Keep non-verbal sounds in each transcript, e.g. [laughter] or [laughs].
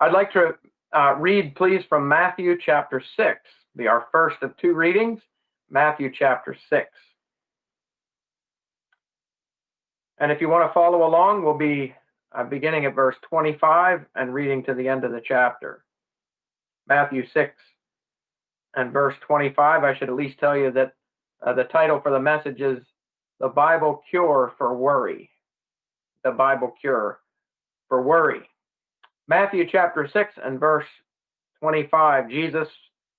I'd like to uh, read, please, from Matthew chapter 6, be our first of two readings, Matthew chapter 6. And if you want to follow along, we'll be uh, beginning at verse 25 and reading to the end of the chapter. Matthew 6 and verse 25. I should at least tell you that uh, the title for the message is The Bible Cure for Worry. The Bible Cure for Worry. Matthew chapter 6 and verse 25. Jesus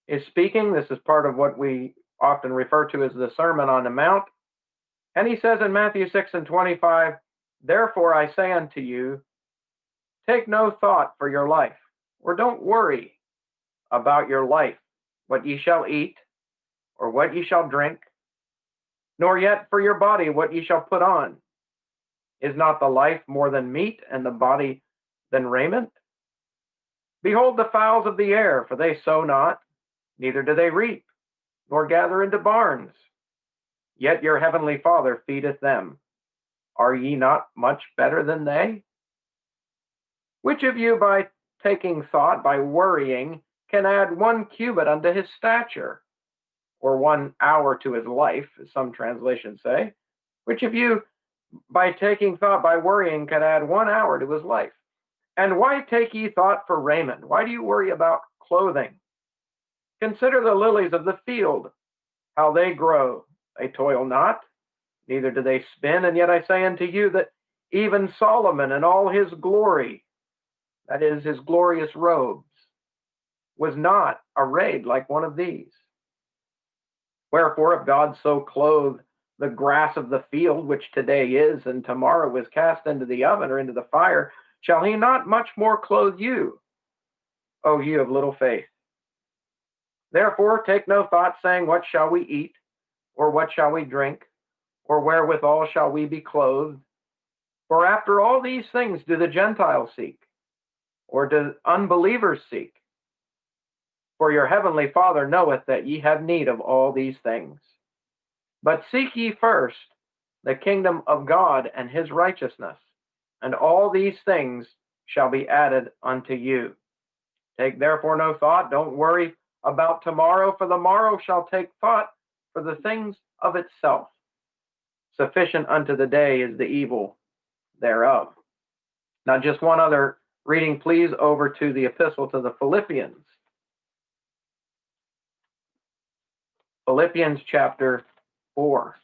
is speaking. This is part of what we often refer to as the Sermon on the Mount. And he says in Matthew 6 and 25, Therefore I say unto you, take no thought for your life, or don't worry about your life, what ye shall eat, or what ye shall drink, nor yet for your body what ye shall put on. Is not the life more than meat, and the body than raiment? Behold the fowls of the air, for they sow not, neither do they reap, nor gather into barns Yet your heavenly Father feedeth them. Are ye not much better than they? Which of you, by taking thought, by worrying, can add one cubit unto his stature, or one hour to his life, as some translations say? Which of you, by taking thought, by worrying, can add one hour to his life? And why take ye thought for raiment? Why do you worry about clothing? Consider the lilies of the field, how they grow. They toil not, neither do they spin. And yet I say unto you that even Solomon in all his glory, that is, his glorious robes, was not arrayed like one of these. Wherefore, if God so clothe the grass of the field, which today is and tomorrow is cast into the oven or into the fire, shall he not much more clothe you, O you of little faith? Therefore, take no thought, saying, What shall we eat? Or what shall we drink? Or wherewithal shall we be clothed? For after all these things do the Gentiles seek, or do unbelievers seek? For your heavenly Father knoweth that ye have need of all these things. But seek ye first the kingdom of God and his righteousness, and all these things shall be added unto you. Take therefore no thought, don't worry about tomorrow, for the morrow shall take thought for the things of itself. Sufficient unto the day is the evil thereof. Now, just one other reading, please, over to the epistle to the Philippians. Philippians chapter 4.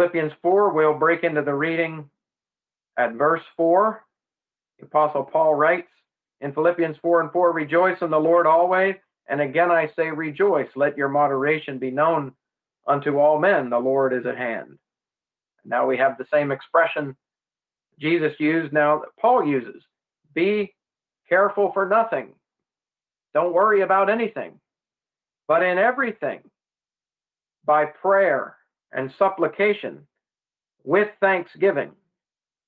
Philippians 4, we'll break into the reading at verse 4. The Apostle Paul writes, in Philippians 4 and 4, rejoice in the Lord always. And again I say, rejoice. Let your moderation be known unto all men. The Lord is at hand. Now we have the same expression Jesus used now that Paul uses. Be careful for nothing. Don't worry about anything. But in everything, by prayer and supplication, with thanksgiving,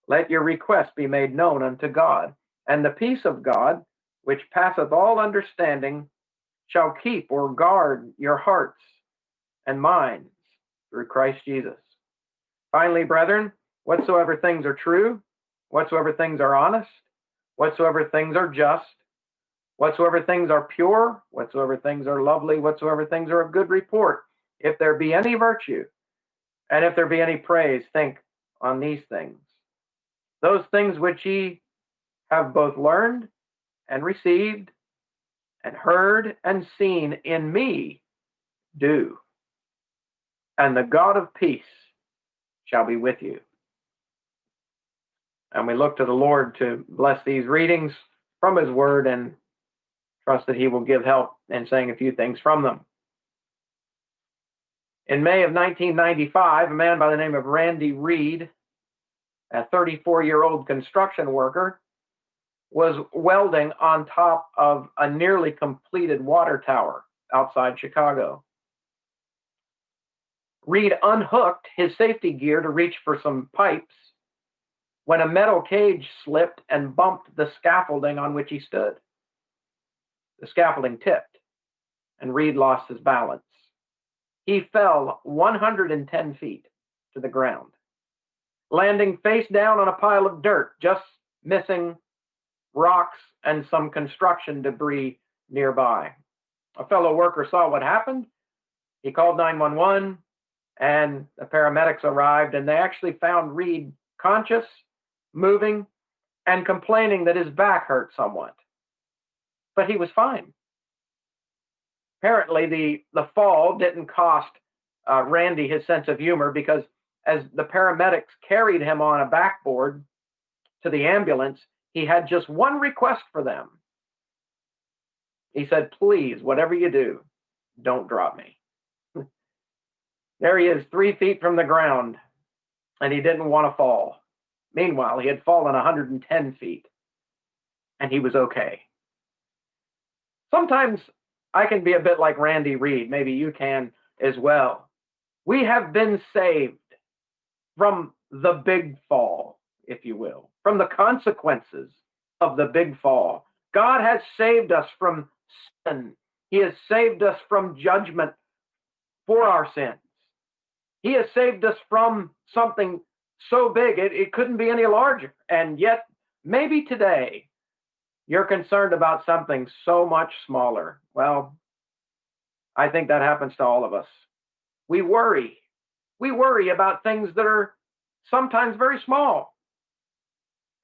let your request be made known unto God and the peace of God, which passeth all understanding, shall keep or guard your hearts and minds through Christ Jesus. Finally, brethren, whatsoever things are true, whatsoever things are honest, whatsoever things are just, whatsoever things are pure, whatsoever things are lovely, whatsoever things are of good report, if there be any virtue, and if there be any praise, think on these things. Those things which ye have both learned and received and heard and seen in me do. And the God of peace shall be with you. And we look to the Lord to bless these readings from his word and trust that he will give help in saying a few things from them. In May of 1995, a man by the name of Randy Reed, a 34 year old construction worker, was welding on top of a nearly completed water tower outside Chicago. Reed unhooked his safety gear to reach for some pipes when a metal cage slipped and bumped the scaffolding on which he stood. The scaffolding tipped, and Reed lost his balance. He fell 110 feet to the ground. landing face down on a pile of dirt, just missing rocks and some construction debris nearby. A fellow worker saw what happened. He called 911 and the paramedics arrived and they actually found Reed conscious, moving, and complaining that his back hurt somewhat. But he was fine. Apparently, the, the fall didn't cost uh, Randy his sense of humor because as the paramedics carried him on a backboard to the ambulance, he had just one request for them. He said, Please, whatever you do, don't drop me. [laughs] there he is, three feet from the ground, and he didn't want to fall. Meanwhile, he had fallen 110 feet, and he was okay. Sometimes I can be a bit like Randy Reed. Maybe you can as well. We have been saved from the big fall, if you will, from the consequences of the big fall. God has saved us from sin. He has saved us from judgment for our sins. He has saved us from something so big it, it couldn't be any larger. And yet, maybe today, you're concerned about something so much smaller. Well, I think that happens to all of us. We worry. We worry about things that are sometimes very small.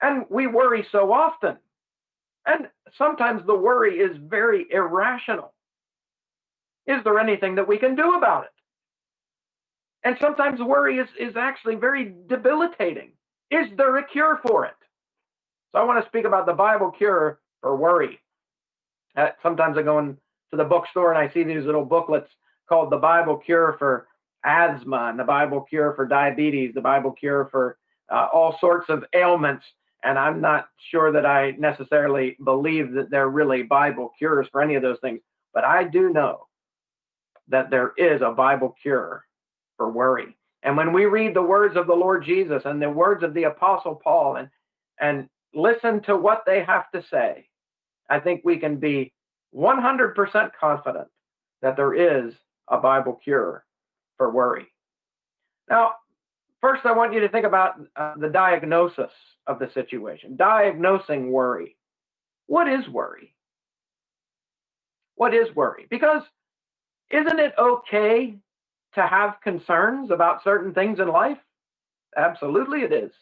And we worry so often. And sometimes the worry is very irrational. Is there anything that we can do about it? And sometimes worry is, is actually very debilitating. Is there a cure for it? So I want to speak about the Bible cure for worry. Uh, sometimes I go into the bookstore and I see these little booklets called the Bible cure for asthma and the Bible cure for diabetes, the Bible cure for uh, all sorts of ailments. And I'm not sure that I necessarily believe that they're really Bible cures for any of those things. But I do know that there is a Bible cure for worry. And when we read the words of the Lord Jesus and the words of the Apostle Paul and, and listen to what they have to say, I think we can be 100% confident that there is a Bible cure for worry. Now, first, I want you to think about uh, the diagnosis of the situation, diagnosing worry. What is worry? What is worry? Because isn't it okay to have concerns about certain things in life? Absolutely, it is.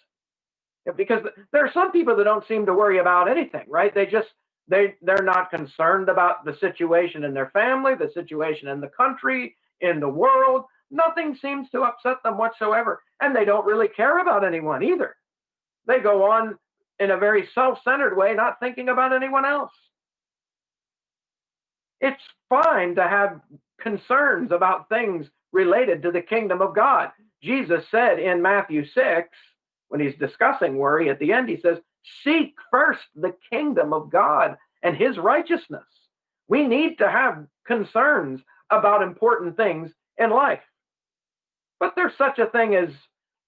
Because there are some people that don't seem to worry about anything, right? They just they they're not concerned about the situation in their family, the situation in the country, in the world. Nothing seems to upset them whatsoever, and they don't really care about anyone either. They go on in a very self-centered way, not thinking about anyone else. It's fine to have concerns about things related to the kingdom of God. Jesus said in Matthew 6, when he's discussing worry at the end, he says, Seek first the kingdom of God and his righteousness. We need to have concerns about important things in life. But there's such a thing as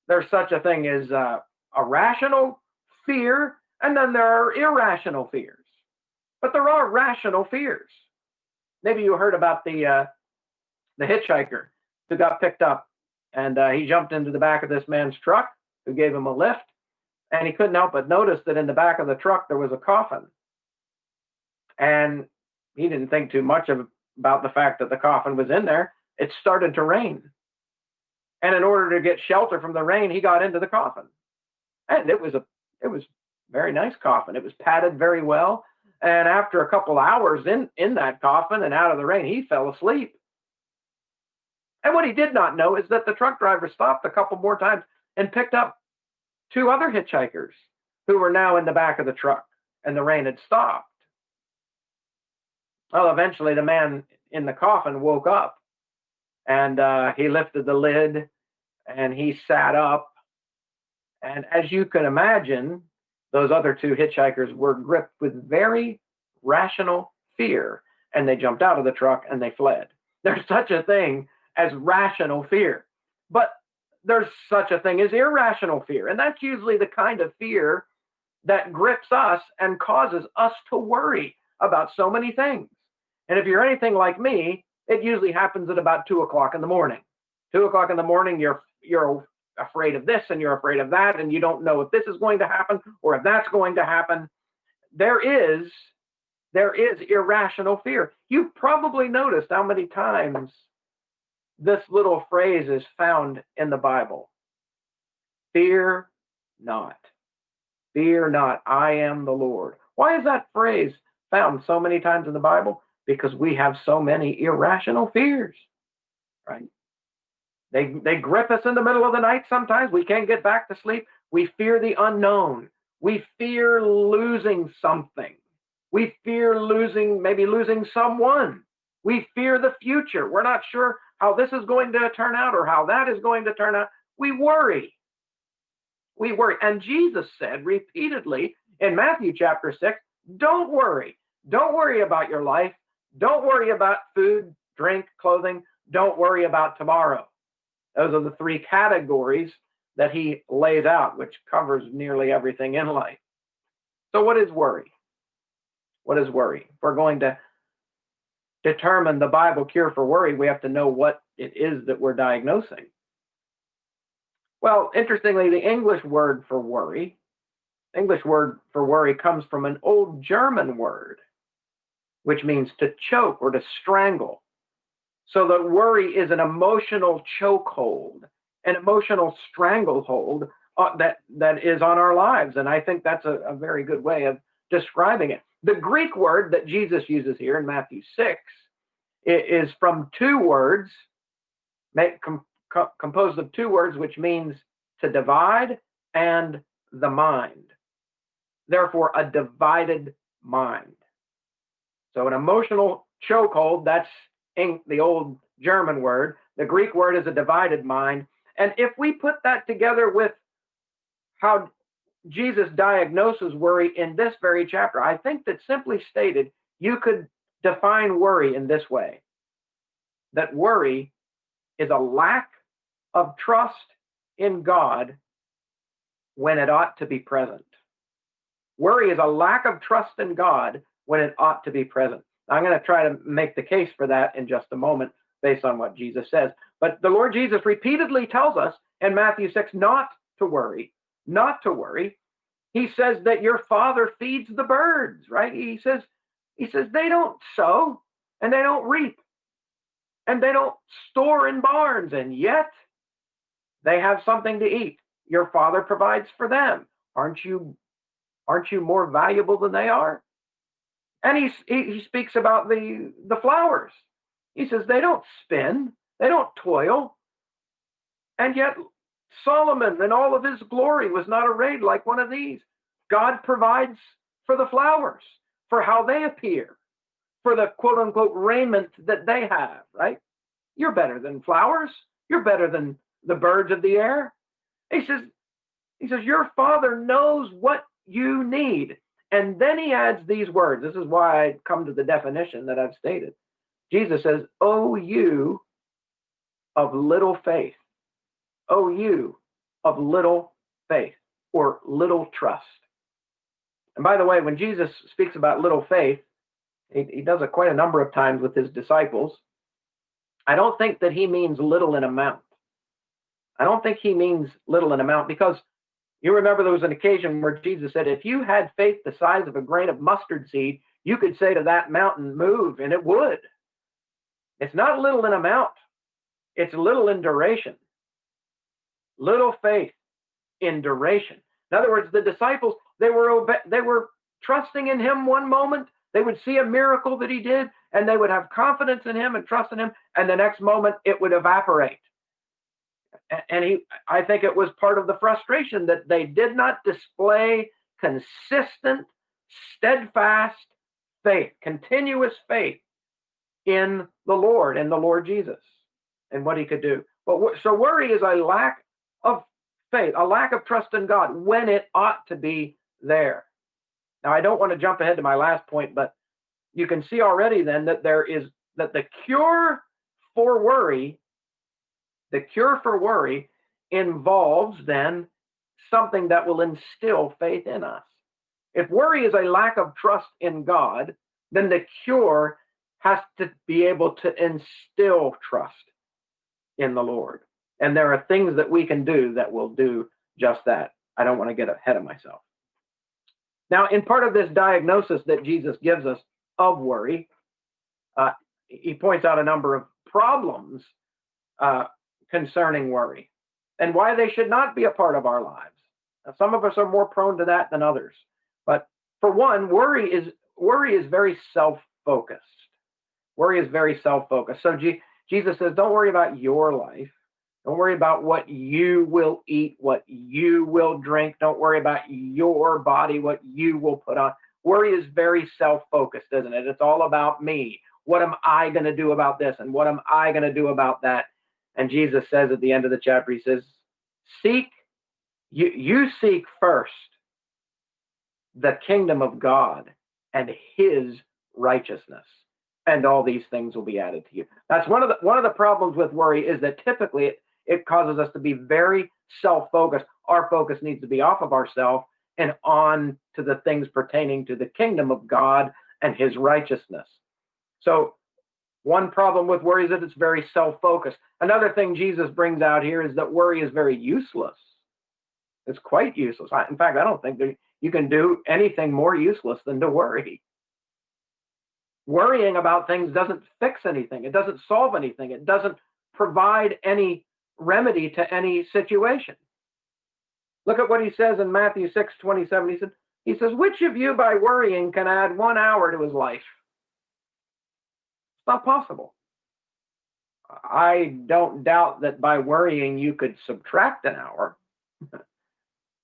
there's such a thing as uh, a rational fear, and then there are irrational fears. But there are rational fears. Maybe you heard about the uh, the hitchhiker who got picked up and uh, he jumped into the back of this man's truck who gave him a lift and he couldn't help but notice that in the back of the truck there was a coffin. And he didn't think too much of, about the fact that the coffin was in there. It started to rain. And in order to get shelter from the rain he got into the coffin. And it was a it was very nice coffin. It was padded very well. And after a couple hours in in that coffin and out of the rain he fell asleep. And what he did not know is that the truck driver stopped a couple more times and picked up two other hitchhikers who were now in the back of the truck, and the rain had stopped. Well, eventually the man in the coffin woke up and uh, he lifted the lid and he sat up. And as you can imagine, those other two hitchhikers were gripped with very rational fear and they jumped out of the truck and they fled. There's such a thing as rational fear. But there's such a thing as irrational fear. And that's usually the kind of fear that grips us and causes us to worry about so many things. And if you're anything like me, it usually happens at about two o'clock in the morning. Two o'clock in the morning, you're you're afraid of this and you're afraid of that, and you don't know if this is going to happen or if that's going to happen. There is there is irrational fear. You've probably noticed how many times this little phrase is found in the Bible. Fear not. Fear not, I am the Lord. Why is that phrase found so many times in the Bible? Because we have so many irrational fears, right? They, they grip us in the middle of the night sometimes. We can't get back to sleep. We fear the unknown. We fear losing something. We fear losing, maybe losing someone. We fear the future. We're not sure how this is going to turn out or how that is going to turn out. We worry. We worry. And Jesus said repeatedly in Matthew chapter 6 don't worry. Don't worry about your life. Don't worry about food, drink, clothing. Don't worry about tomorrow. Those are the three categories that he lays out, which covers nearly everything in life. So, what is worry? What is worry? We're going to determine the Bible cure for worry, we have to know what it is that we're diagnosing. Well, interestingly, the English word for worry, English word for worry comes from an old German word, which means to choke or to strangle. So that worry is an emotional chokehold, an emotional stranglehold uh, that that is on our lives, and I think that's a, a very good way of describing it. The Greek word that Jesus uses here in Matthew six is from two words, make, com, co composed of two words, which means to divide and the mind. Therefore, a divided mind. So, an emotional chokehold, that's in the old German word. The Greek word is a divided mind. And if we put that together with how Jesus diagnoses worry in this very chapter, I think that simply stated, you could define worry in this way that worry is a lack of trust in God when it ought to be present. Worry is a lack of trust in God when it ought to be present. I'm going to try to make the case for that in just a moment based on what Jesus says. But the Lord Jesus repeatedly tells us in Matthew 6 not to worry, not to worry. He says that your father feeds the birds, right? He says, he says they don't sow and they don't reap and they don't store in barns, and yet they have something to eat. Your father provides for them. Aren't you aren't you more valuable than they are? And he, he, speaks about the, the flowers. He says they don't spin, they don't toil. And yet Solomon in all of his glory was not arrayed like one of these. God provides for the flowers, for how they appear, for the quote unquote raiment that they have, right? You're better than flowers. You're better than the birds of the air. He says, he says, your father knows what you need. And then he adds these words. This is why I come to the definition that I've stated. Jesus says, Oh, you of little faith. You of little faith or little trust. And by the way, when Jesus speaks about little faith, he, he does it quite a number of times with his disciples. I don't think that he means little in amount. I don't think he means little in amount because you remember there was an occasion where Jesus said, if you had faith the size of a grain of mustard seed, you could say to that mountain, move, and it would. It's not little in amount, it's little in duration. Little faith in duration. In other words, the disciples, they were obe- they were trusting in him one moment. They would see a miracle that he did, and they would have confidence in him and trust in him, and the next moment it would evaporate and he i think it was part of the frustration that they did not display consistent steadfast faith continuous faith in the lord and the lord jesus and what he could do but so worry is a lack of faith a lack of trust in god when it ought to be there now i don't want to jump ahead to my last point but you can see already then that there is that the cure for worry the cure for worry involves then something that will instill faith in us. If worry is a lack of trust in God, then the cure has to be able to instill trust in the Lord. And there are things that we can do that will do just that. I don't want to get ahead of myself. Now, in part of this diagnosis that Jesus gives us of worry, uh, he points out a number of problems uh, concerning worry and why they should not be a part of our lives. Now, some of us are more prone to that than others. But for one, worry is worry is very self-focused. Worry is very self-focused. So G- Jesus says, don't worry about your life. Don't worry about what you will eat, what you will drink. Don't worry about your body, what you will put on. Worry is very self focused, isn't it? It's all about me. What am I going to do about this? And what am I going to do about that? And Jesus says at the end of the chapter, He says, Seek, you, you seek first the kingdom of God and His righteousness and all these things will be added to you. That's one of the one of the problems with worry is that typically it, it causes us to be very self-focused. Our focus needs to be off of ourselves and on to the things pertaining to the kingdom of God and his righteousness. So one problem with worry is that it's very self-focused. Another thing Jesus brings out here is that worry is very useless. It's quite useless. In fact, I don't think that you can do anything more useless than to worry worrying about things doesn't fix anything. It doesn't solve anything. It doesn't provide any remedy to any situation. Look at what he says in Matthew 6 27. He said, he says, Which of you by worrying can add one hour to his life? It's not possible. I don't doubt that by worrying you could subtract an hour. [laughs]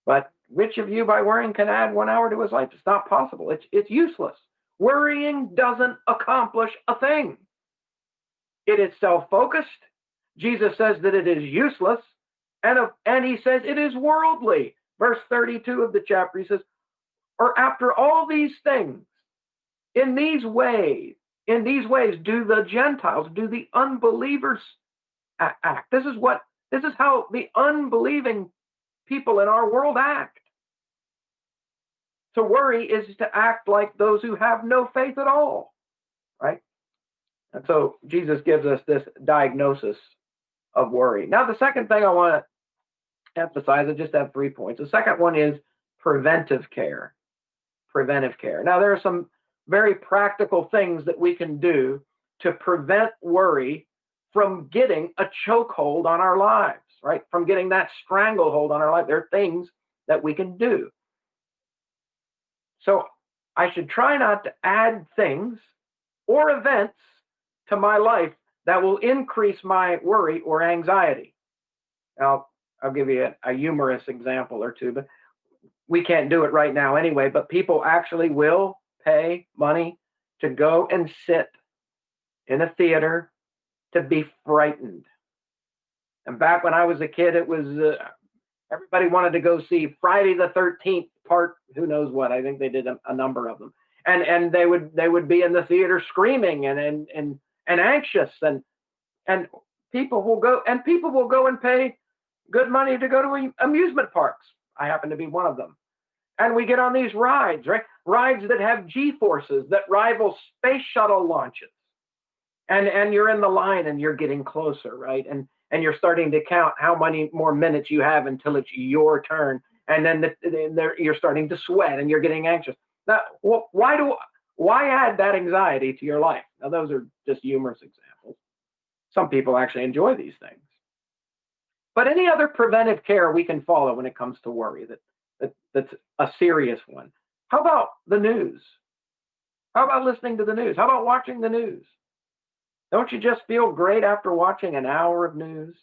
but which of you by worrying can add one hour to his life? It's not possible. It's it's useless. Worrying doesn't accomplish a thing. It is self focused. Jesus says that it is useless, and, of, and he says it is worldly. Verse 32 of the chapter, he says, Or after all these things, in these ways, in these ways, do the Gentiles, do the unbelievers act? This is what, this is how the unbelieving people in our world act. To worry is to act like those who have no faith at all, right? And so Jesus gives us this diagnosis of worry. Now, the second thing I want to emphasize, I just have three points. The second one is preventive care. Preventive care. Now, there are some very practical things that we can do to prevent worry from getting a chokehold on our lives, right? From getting that stranglehold on our life. There are things that we can do. So I should try not to add things or events to my life that will increase my worry or anxiety. Now, I'll give you a, a, humorous example or two, but we can't do it right now anyway. But people actually will pay money to go and sit in a theater to be frightened. And back when I was a kid, it was uh, everybody wanted to go see Friday the 13th part who knows what i think they did a, a, number of them and and they would they would be in the theater screaming and and and, and anxious and and people will go and people will go and pay good money to go to amusement parks. I happen to be one of them. And we get on these rides right? Rides that have g forces that rival space shuttle launches. And and you're in the line and you're getting closer right? And and you're starting to count how many more minutes you have until it's your turn. And then the, the, you're starting to sweat and you're getting anxious. Now, why do why add that anxiety to your life? Now, those are just humorous examples. Some people actually enjoy these things. But any other preventive care we can follow when it comes to worry that, that that's a serious one. How about the news? How about listening to the news? How about watching the news? Don't you just feel great after watching an hour of news?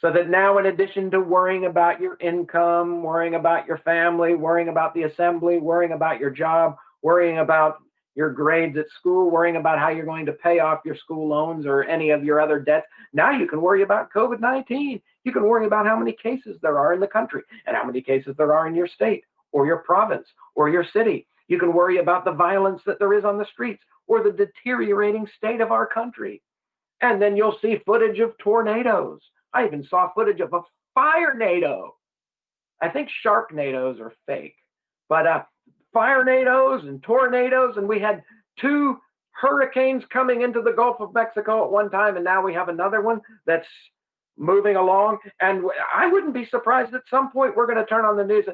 So that now, in addition to worrying about your income, worrying about your family, worrying about the assembly, worrying about your job, worrying about your grades at school, worrying about how you're going to pay off your school loans or any of your other debts, now you can worry about COVID 19. You can worry about how many cases there are in the country and how many cases there are in your state or your province or your city. You can worry about the violence that there is on the streets or the deteriorating state of our country. And then you'll see footage of tornadoes I even saw footage of a fire nado. I think sharknadoes are fake, but uh, fire nados and tornadoes, and we had two hurricanes coming into the Gulf of Mexico at one time, and now we have another one that's moving along. And I wouldn't be surprised at some point we're going to turn on the news.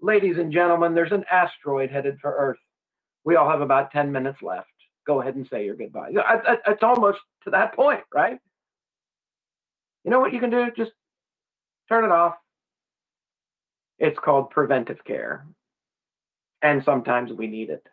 Ladies and gentlemen, there's an asteroid headed for Earth. We all have about 10 minutes left. Go ahead and say your goodbye. It's almost to that point, right? You know what you can do? Just turn it off. It's called preventive care. And sometimes we need it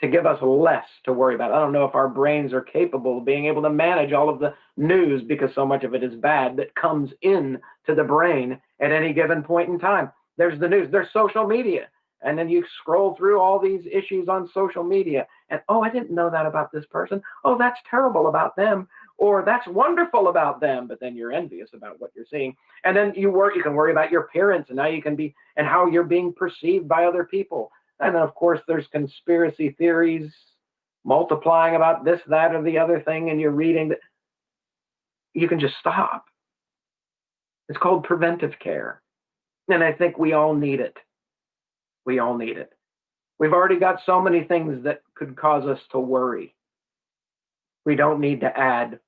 to give us less to worry about. I don't know if our brains are capable of being able to manage all of the news because so much of it is bad that comes in to the brain at any given point in time. There's the news, there's social media. And then you scroll through all these issues on social media and, oh, I didn't know that about this person. Oh, that's terrible about them. Or that's wonderful about them. But then you're envious about what you're seeing. And then you worry, you can worry about your parents and now you can be, and how you're being perceived by other people and then, of course, there's conspiracy theories multiplying about this, that, or the other thing, and you're reading that. You can just stop. It's called preventive care. And I think we all need it. We all need it. We've already got so many things that could cause us to worry. We don't need to add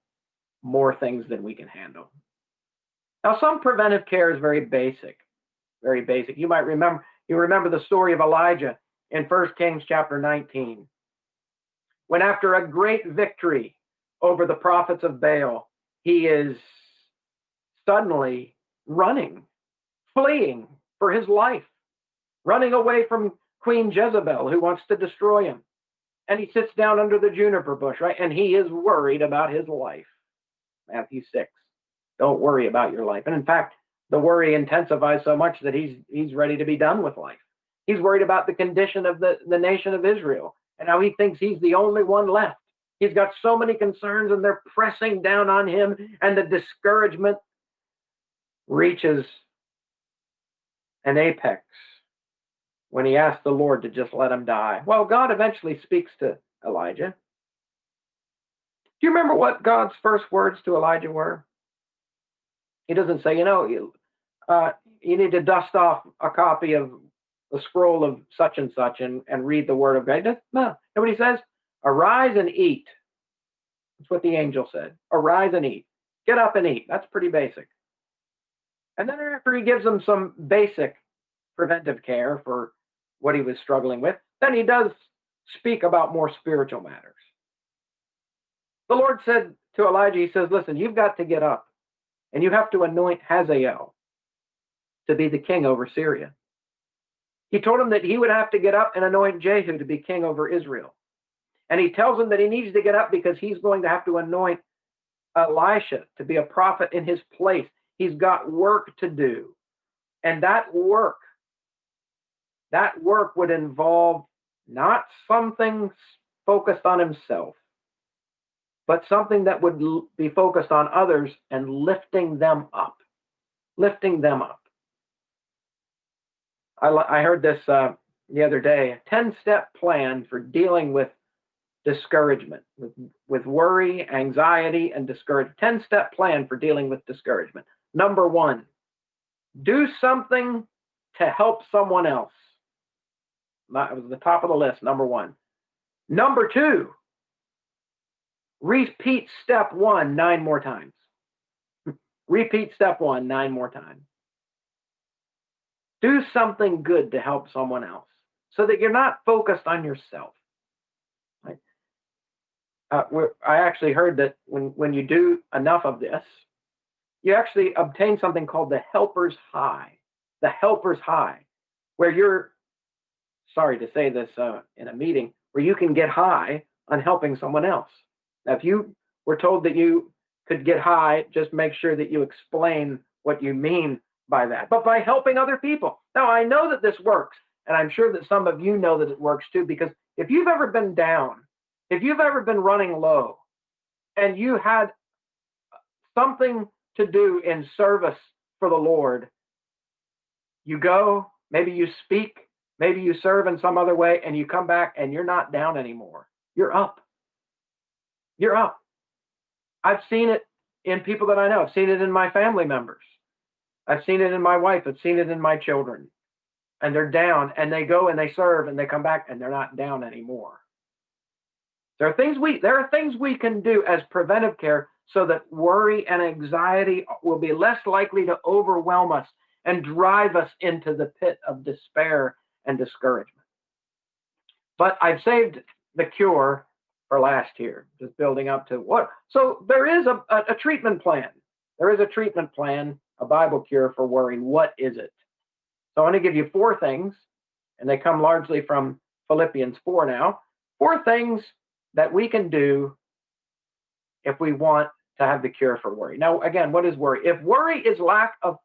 more things than we can handle. Now, some preventive care is very basic, very basic. You might remember you remember the story of Elijah in 1 Kings chapter 19. When after a great victory over the prophets of Baal, he is suddenly running, fleeing for his life, running away from Queen Jezebel who wants to destroy him. And he sits down under the juniper bush, right? And he is worried about his life. Matthew 6. Don't worry about your life. And in fact, the worry intensifies so much that he's he's ready to be done with life. He's worried about the condition of the, the nation of Israel and how he thinks he's the only one left. He's got so many concerns and they're pressing down on him, and the discouragement reaches an apex when he asks the Lord to just let him die. Well, God eventually speaks to Elijah. Do you remember what God's first words to Elijah were? He doesn't say, you know, you, uh, you need to dust off a copy of the scroll of such and such and, and read the word of God. No, nobody says, arise and eat. That's what the angel said. Arise and eat. Get up and eat. That's pretty basic. And then after he gives them some basic preventive care for what he was struggling with, then he does speak about more spiritual matters. The Lord said to Elijah, He says, Listen, you've got to get up and you have to anoint Hazael to be the king over Syria. He told him that he would have to get up and anoint Jehu to be king over Israel. And he tells him that he needs to get up because he's going to have to anoint Elisha to be a prophet in his place. He's got work to do. And that work, that work would involve not something focused on himself, but something that would be focused on others and lifting them up, lifting them up. I, I heard this uh, the other day, a 10 step plan for dealing with discouragement, with, with worry, anxiety, and discouragement. 10 step plan for dealing with discouragement. Number one, do something to help someone else. That was the top of the list, number one. Number two, repeat step one nine more times. repeat step one nine more times. Do something good to help someone else so that you're not focused on yourself. Right? Uh, I actually heard that when, when you do enough of this, you actually obtain something called the helper's high. The helper's high, where you're, sorry to say this uh, in a meeting, where you can get high on helping someone else. Now, if you were told that you could get high, just make sure that you explain what you mean by that, but by helping other people. Now, I know that this works, and I'm sure that some of you know that it works too, because if you've ever been down, if you've ever been running low, and you had something to do in service for the Lord, you go, maybe you speak, maybe you serve in some other way, and you come back and you're not down anymore. You're up. You're up. I've seen it in people that I know. I've seen it in my family members. I've seen it in my wife. I've seen it in my children. And they're down and they go and they serve and they come back and they're not down anymore. There are things we there are things we can do as preventive care so that worry and anxiety will be less likely to overwhelm us and drive us into the pit of despair and discouragement. But I've saved the cure for last year, just building up to what. So there is a, a, a treatment plan. There is a treatment plan, a Bible cure for worry. What is it? So I want to give you four things, and they come largely from Philippians 4 now. Four things that we can do if we want to have the cure for worry. Now, again, what is worry? If worry is lack of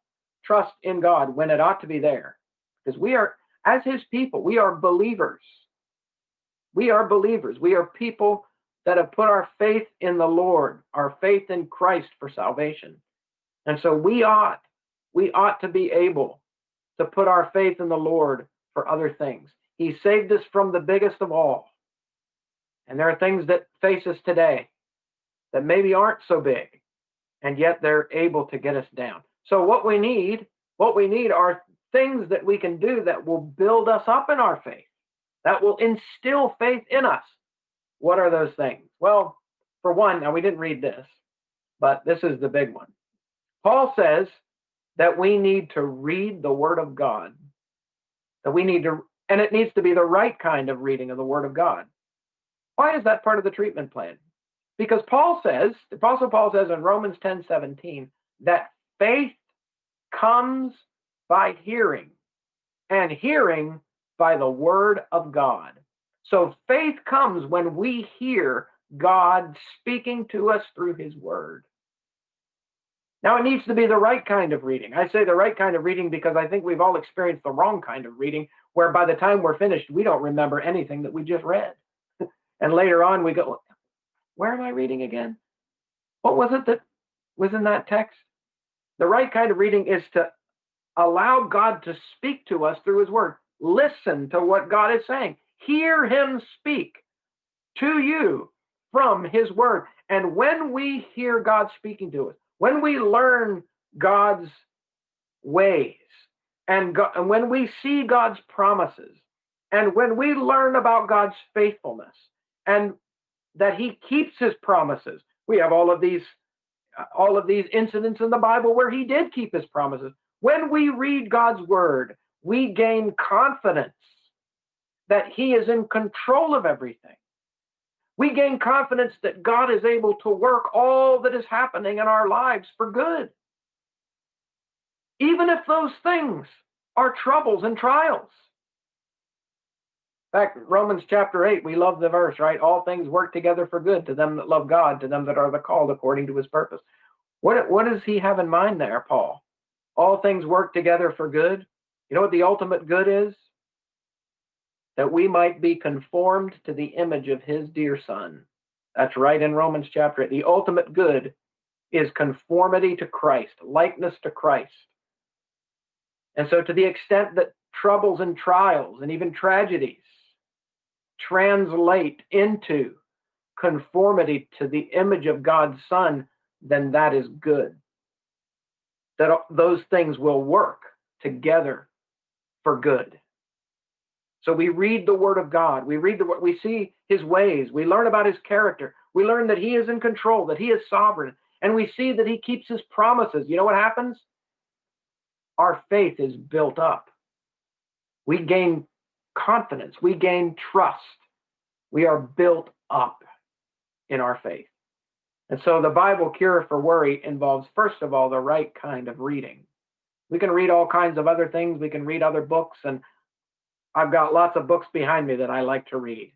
trust in God when it ought to be there, because we are, as his people, we are believers. We are believers. We are people that have put our faith in the Lord, our faith in Christ for salvation. And so we ought, we ought to be able to put our faith in the Lord for other things. He saved us from the biggest of all. And there are things that face us today that maybe aren't so big, and yet they're able to get us down. So what we need, what we need are things that we can do that will build us up in our faith, that will instill faith in us. What are those things? Well, for one, now we didn't read this, but this is the big one. Paul says that we need to read the Word of God, that we need to, and it needs to be the right kind of reading of the Word of God. Why is that part of the treatment plan? Because Paul says, the Apostle Paul says in Romans 10 17, that faith comes by hearing, and hearing by the word of God. So faith comes when we hear God speaking to us through his word. Now, it needs to be the right kind of reading. I say the right kind of reading because I think we've all experienced the wrong kind of reading, where by the time we're finished, we don't remember anything that we just read. [laughs] and later on, we go, where am I reading again? What was it that was in that text? The right kind of reading is to allow God to speak to us through his word. Listen to what God is saying. Hear him speak to you from his word. And when we hear God speaking to us, when we learn God's ways, and, God, and when we see God's promises, and when we learn about God's faithfulness, and that he keeps his promises. We have all of these all of these incidents in the Bible where he did keep his promises. When we read God's word, we gain confidence that he is in control of everything. We gain confidence that God is able to work all that is happening in our lives for good. Even if those things are troubles and trials In fact, Romans chapter 8, we love the verse, right? All things work together for good to them that love God, to them that are the called according to his purpose. What, what does he have in mind there, Paul? All things work together for good. You know what the ultimate good is? That we might be conformed to the image of his dear son. That's right in Romans chapter 8. The ultimate good is conformity to Christ, likeness to Christ. And so, to the extent that troubles and trials and even tragedies translate into conformity to the image of God's Son, then that is good. That those things will work together for good. So we read the Word of God. We read the we see His ways. We learn about His character. We learn that He is in control, that He is sovereign, and we see that He keeps His promises. You know what happens? Our faith is built up. We gain confidence, we gain trust. We are built up in our faith. And so the Bible cure for worry involves, first of all, the right kind of reading. We can read all kinds of other things, we can read other books, and I've got lots of books behind me that I like to read.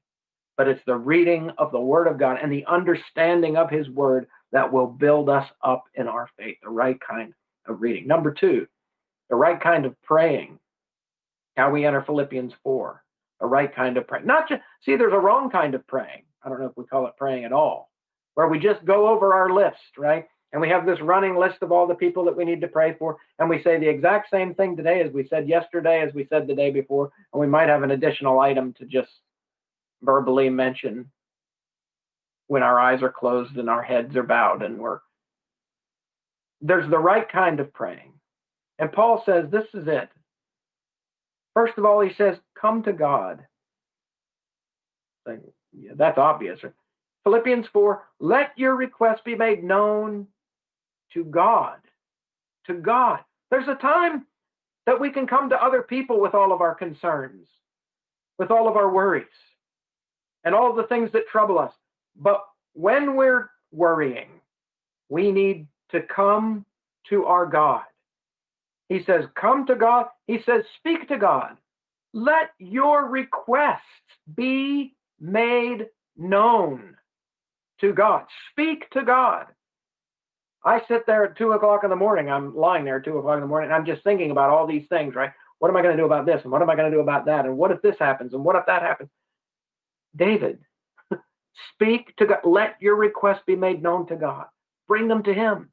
But it's the reading of the Word of God and the understanding of His Word that will build us up in our faith, the right kind of reading. Number two, the right kind of praying. How we enter Philippians 4, a right kind of praying. Not just, see, there's a wrong kind of praying. I don't know if we call it praying at all, where we just go over our list, right? And we have this running list of all the people that we need to pray for. And we say the exact same thing today as we said yesterday, as we said the day before. And we might have an additional item to just verbally mention when our eyes are closed and our heads are bowed and we're there's the right kind of praying. And Paul says this is it. First of all, he says, come to God. Yeah, that's obvious. Philippians 4, let your requests be made known to God. To God. There's a time that we can come to other people with all of our concerns, with all of our worries, and all the things that trouble us. But when we're worrying, we need to come to our God. He says, Come to God. He says, Speak to God. Let your requests be made known to God. Speak to God. I sit there at two o'clock in the morning. I'm lying there at two o'clock in the morning. I'm just thinking about all these things, right? What am I going to do about this? And what am I going to do about that? And what if this happens? And what if that happens? David, [laughs] speak to God. Let your requests be made known to God. Bring them to Him.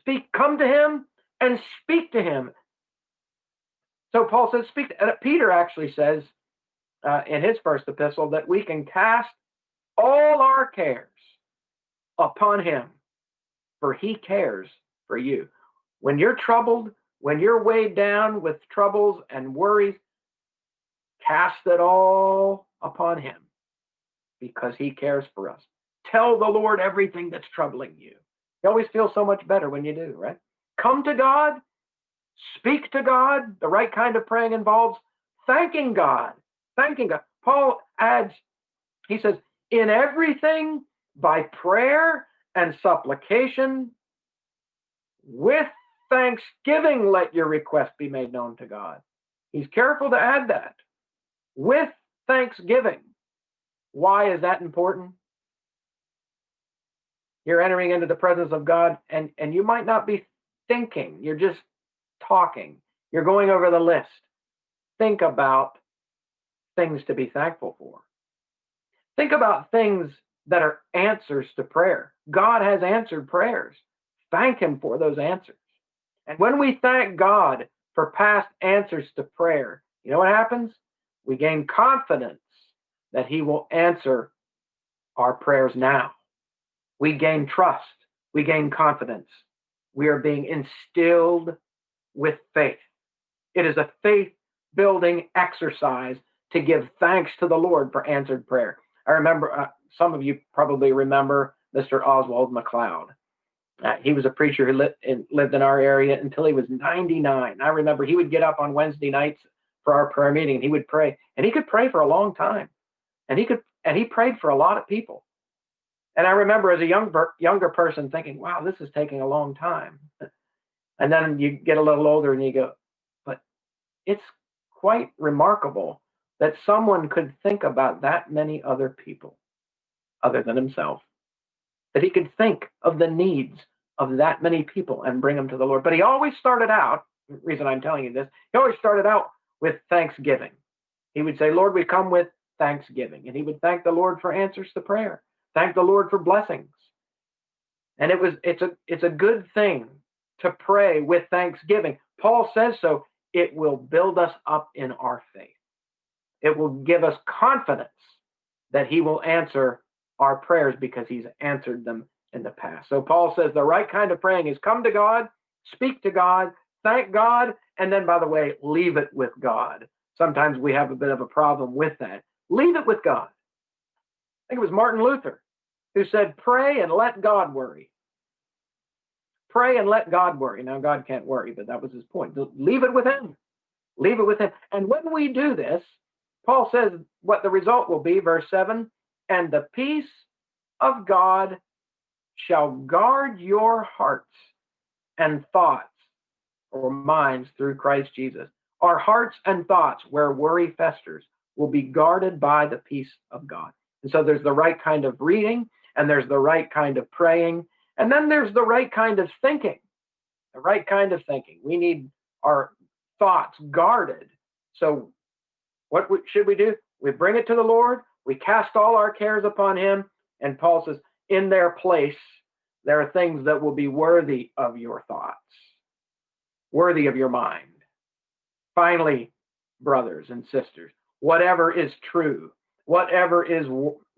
Speak, come to Him and speak to Him. So Paul says, speak. Peter actually says uh, in his first epistle that we can cast all our cares upon Him for he cares for you. When you're troubled, when you're weighed down with troubles and worries, cast it all upon him because he cares for us. Tell the Lord everything that's troubling you. You always feel so much better when you do, right? Come to God, speak to God. The right kind of praying involves thanking God, thanking God. Paul adds, he says, in everything by prayer and supplication. With thanksgiving, let your request be made known to God. He's careful to add that. With thanksgiving. Why is that important? You're entering into the presence of God, and, and you might not be thinking, you're just talking. You're going over the list. Think about things to be thankful for. Think about things that are answers to prayer. God has answered prayers. Thank Him for those answers. And when we thank God for past answers to prayer, you know what happens? We gain confidence that He will answer our prayers now. We gain trust. We gain confidence. We are being instilled with faith. It is a faith building exercise to give thanks to the Lord for answered prayer. I remember uh, some of you probably remember Mr. Oswald McLeod. Uh, he was a preacher who lived in, lived in our area until he was 99. I remember he would get up on Wednesday nights for our prayer meeting and he would pray, and he could pray for a long time, and he could and he prayed for a lot of people. And I remember as a young younger person thinking, "Wow, this is taking a long time." And then you get a little older and you go, "But it's quite remarkable that someone could think about that many other people." Other than himself, that he could think of the needs of that many people and bring them to the Lord. But he always started out, reason I'm telling you this, he always started out with thanksgiving. He would say, Lord, we come with thanksgiving. And he would thank the Lord for answers to prayer, thank the Lord for blessings. And it was it's a it's a good thing to pray with thanksgiving. Paul says so. It will build us up in our faith. It will give us confidence that he will answer our prayers because he's answered them in the past. So Paul says the right kind of praying is come to God, speak to God, thank God, and then, by the way, leave it with God. Sometimes we have a bit of a problem with that. Leave it with God. I think it was Martin Luther who said, Pray and let God worry. Pray and let God worry. Now, God can't worry, but that was his point. Leave it with Him. Leave it with Him. And when we do this, Paul says what the result will be, verse 7 and the peace of God shall guard your hearts and thoughts or minds through Christ Jesus. Our hearts and thoughts, where worry festers, will be guarded by the peace of God. And so there's the right kind of reading, and there's the right kind of praying, and then there's the right kind of thinking. The right kind of thinking. We need our thoughts guarded. So, what should we do? We bring it to the Lord, we cast all our cares upon him. And Paul says, in their place, there are things that will be worthy of your thoughts, worthy of your mind. Finally, brothers and sisters, whatever is true, whatever is,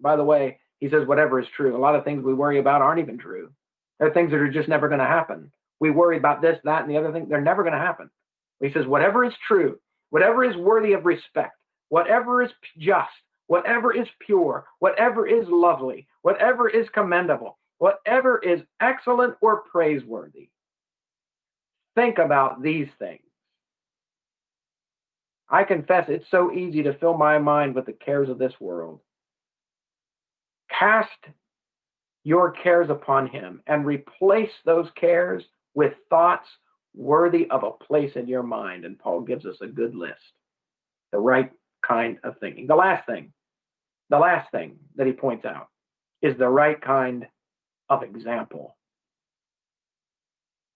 by the way, he says, whatever is true. A lot of things we worry about aren't even true. There are things that are just never going to happen. We worry about this, that, and the other thing. They're never going to happen. He says, whatever is true, whatever is worthy of respect, whatever is just, whatever is pure, whatever is lovely, whatever is commendable, whatever is excellent or praiseworthy, think about these things. I confess it's so easy to fill my mind with the cares of this world. Cast your cares upon him and replace those cares with thoughts worthy of a place in your mind. And Paul gives us a good list the right kind of thinking. The last thing, the last thing that he points out is the right kind of example.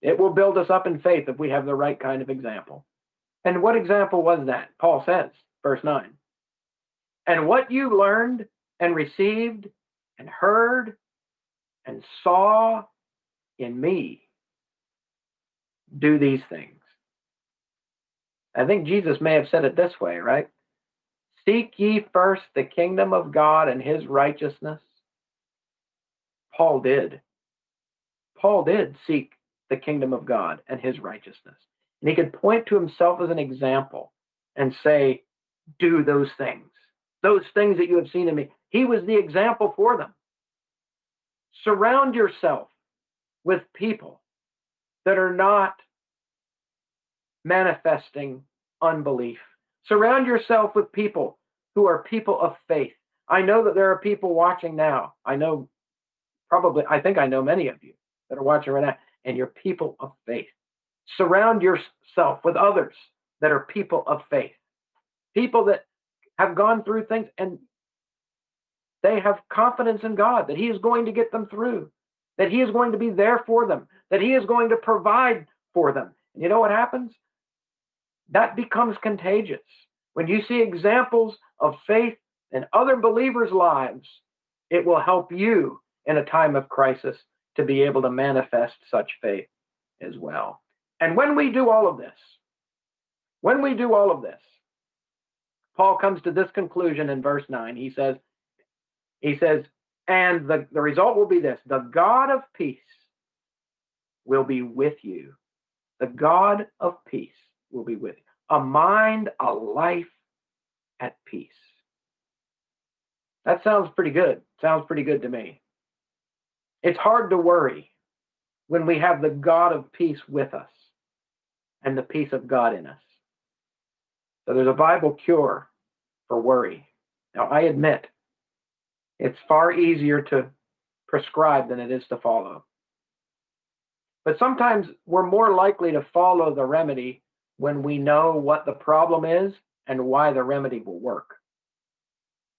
It will build us up in faith if we have the right kind of example. And what example was that? Paul says, verse 9. And what you learned and received and heard and saw in me, do these things. I think Jesus may have said it this way, right? Seek ye first the kingdom of God and his righteousness. Paul did. Paul did seek the kingdom of God and his righteousness. And he could point to himself as an example and say, Do those things, those things that you have seen in me. He was the example for them. Surround yourself with people that are not manifesting unbelief. Surround yourself with people who are people of faith. I know that there are people watching now. I know probably, I think I know many of you that are watching right now, and you're people of faith. Surround yourself with others that are people of faith, people that have gone through things and they have confidence in God that He is going to get them through, that He is going to be there for them, that He is going to provide for them. And you know what happens? That becomes contagious. When you see examples of faith in other believers' lives, it will help you in a time of crisis to be able to manifest such faith as well. And when we do all of this, when we do all of this, Paul comes to this conclusion in verse 9. He says, he says, and the, the result will be this the God of peace will be with you. The God of peace will be with you. A mind, a life at peace. That sounds pretty good. Sounds pretty good to me. It's hard to worry when we have the God of peace with us and the peace of God in us. So there's a Bible cure for worry. Now, I admit it's far easier to prescribe than it is to follow. But sometimes we're more likely to follow the remedy when we know what the problem is and why the remedy will work.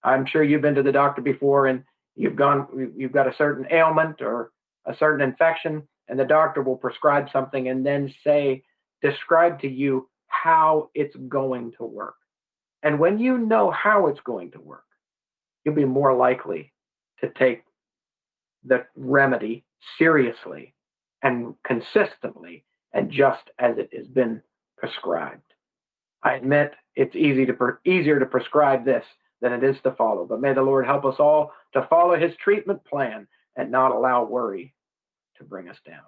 I'm sure you've been to the doctor before and you've gone you've got a certain ailment or a certain infection and the doctor will prescribe something and then say describe to you how it's going to work. And when you know how it's going to work, you'll be more likely to take the remedy seriously and consistently and just as it has been prescribed. I admit it's easy to easier to prescribe this than it is to follow, but may the Lord help us all to follow his treatment plan and not allow worry to bring us down.